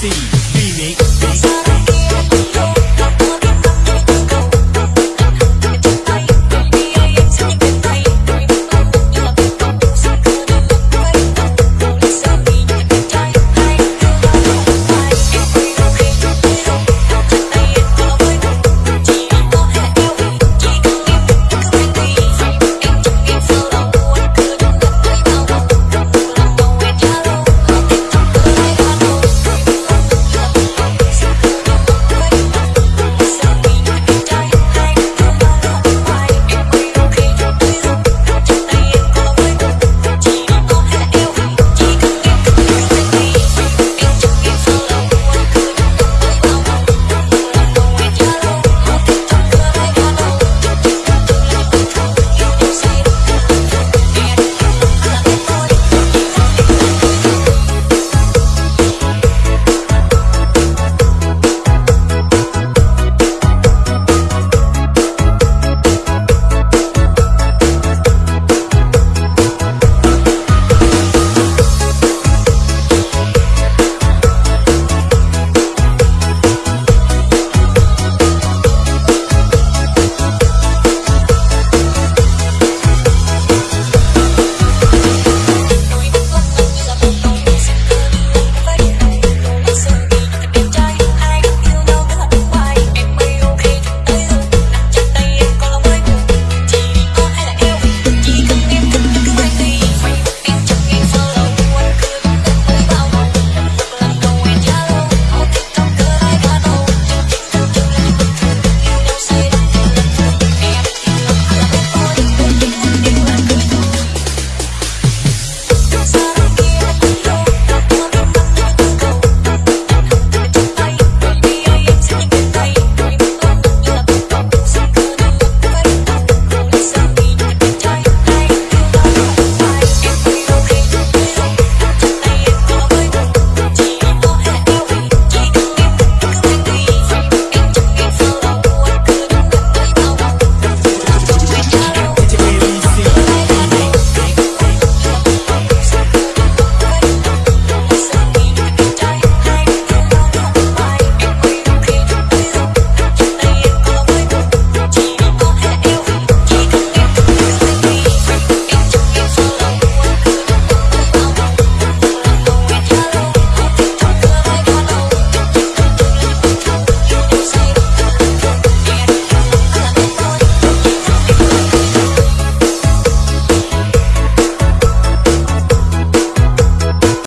see, remix, beat, beat.